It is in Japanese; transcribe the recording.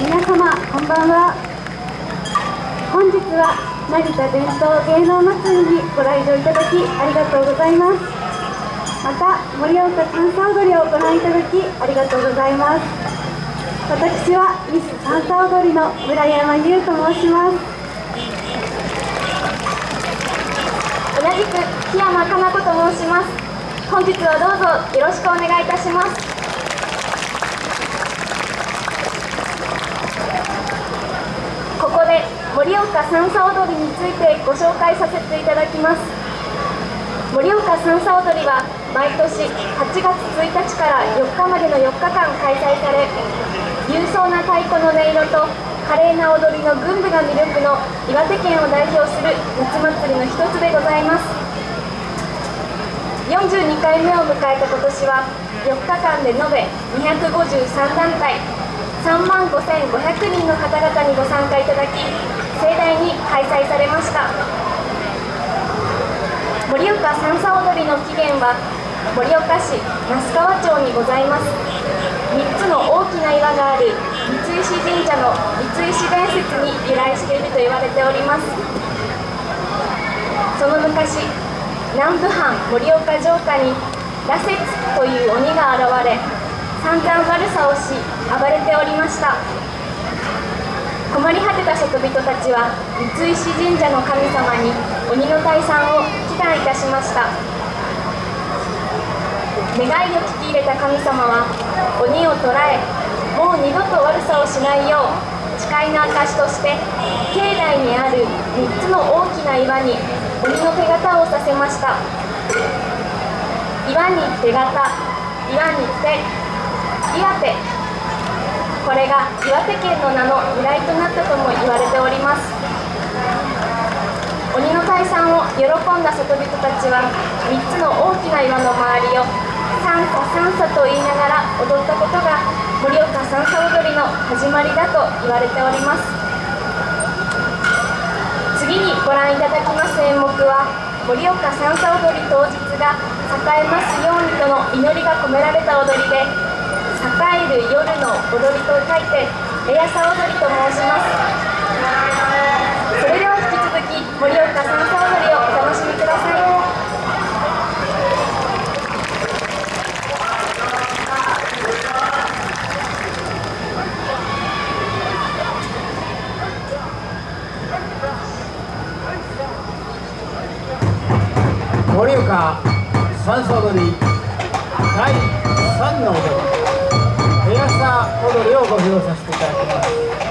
皆様こんばんは。本日は成田伝統芸能祭りにご来場いただきありがとうございます。また盛岡三叉踊りをご覧いただきありがとうございます。私はミス三叉踊りの村山優と申します。同じく檜山かな子と申します。本日はどうぞよろしくお願いいたしますここで盛岡三叉踊りについてご紹介させていただきます。盛岡三叉踊りは毎年8月1日から4日までの4日間開催され勇壮な太鼓の音色と華麗な踊りの群舞が魅力の岩手県を代表する夏祭りの一つでございます。42回目を迎えた今年は4日間で延べ253団体3万5500人の方々にご参加いただき盛大に開催されました。盛岡三叉踊りの起源は盛岡市那須川町にございます。3つの大きな岩がある三石神社の三石伝説に由来していると言われております。その昔南部藩盛岡城下に羅刹という鬼が現れ散々悪さをし暴れておりました。困り果てた職人たちは三石神社の神様に鬼の退散を祈願いたしました。願いを聞き入れた神様は鬼を捕らえもう二度と悪さをしないよう誓いの証として境内にある3つの大きな岩に鬼の手形をさせました。岩に手形岩に手岩手。これが岩手県の名の由来となったとも言われております。鬼の退散を喜んだ里人たちは3つの大きな岩の周りを三叉三叉と言いながら踊ったことが盛岡三叉踊りの始まりだと言われております。次にご覧いただきます演目は盛岡三叉踊り当日が栄えますようにとの祈りが込められた踊りで栄える夜の踊りと書いてレアサ踊りと申しますそれでは引き続き盛岡三叉踊りをお楽しみください盛岡三叉踊り第3の踊り踊りをご披露させていただきます。